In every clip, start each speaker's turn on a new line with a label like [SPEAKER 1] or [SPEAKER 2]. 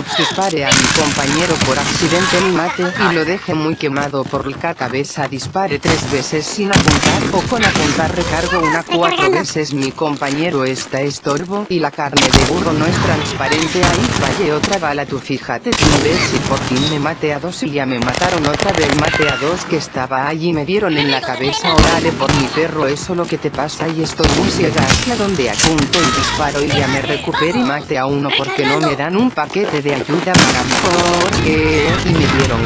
[SPEAKER 1] Dispare a mi compañero por accidente y mate y lo deje muy quemado por la cabeza dispare tres veces sin apuntar o con apuntar recargo una cuatro veces. Mi compañero está estorbo y la carne de burro no es transparente. Ahí fallé otra bala tú fíjate tú ves si por fin me mate a dos y ya me mataron otra vez. Mate a dos que estaba allí me dieron en la cabeza. órale por mi perro eso lo que te pasa y estoy muy ciega. Hacia donde apunto y disparo y ya me recupero y mate a uno porque no me dan un paquete de ayuda para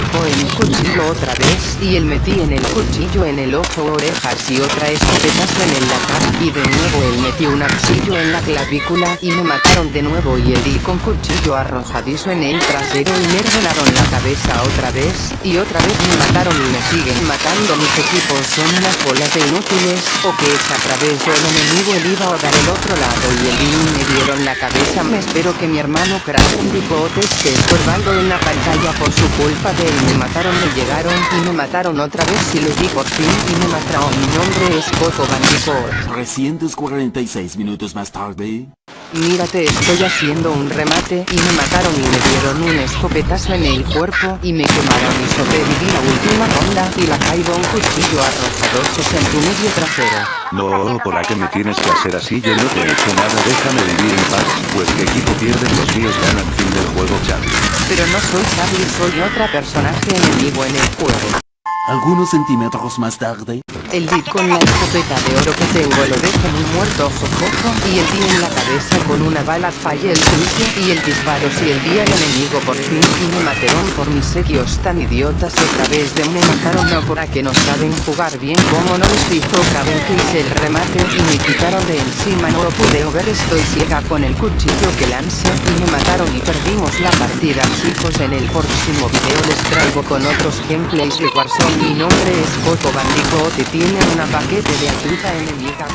[SPEAKER 1] y con el cuchillo otra vez y él metí en el cuchillo en el ojo orejas y otra escopetazo en el cara y de nuevo él metió un cuchillo en la clavícula y me mataron de nuevo y él di con cuchillo arrojadizo en el trasero y me revelaron la cabeza otra vez y otra vez me mataron y me siguen matando mis equipos. Son unas bolas de inútiles o que es a través del enemigo él iba a dar el otro lado y el me dieron la cabeza. Me espero que mi hermano crack un bigote esté estorbando en la pantalla por su culpa de él me mataron me llegaron y me mataron otra vez y lo di por fin y me mataron mi nombre es Coco Bandicoot
[SPEAKER 2] 346 minutos más tarde
[SPEAKER 1] Mírate estoy haciendo un remate y me mataron y me dieron un escopetazo en el cuerpo y me quemaron y sobreviví la última ronda y la caigo un cuchillo arrojadoso en tu medio trasero.
[SPEAKER 3] No, ¿por qué me tienes que hacer así? Yo no te he hecho nada, déjame vivir en paz, pues que equipo pierden los míos ganan fin del juego Charlie.
[SPEAKER 1] Pero no soy Charlie, soy otra personaje enemigo en el juego.
[SPEAKER 2] Algunos centímetros más tarde.
[SPEAKER 1] El did con la escopeta de oro que tengo lo dejo muy muerto sofoco y el día en la cabeza con una bala fallé el juicio y el disparo si el día el enemigo por fin y me mataron por mis sequios tan idiotas otra vez de me mataron no por a que no saben jugar bien como no les dijo caben que hice el remate y me quitaron de encima no lo pude ver estoy ciega con el cuchillo que lance y me mataron y perdimos la partida chicos en el próximo video les traigo con otros gameplays de Warzone mi nombre es Coco Bandicoot tiene una paquete de ayuda enemiga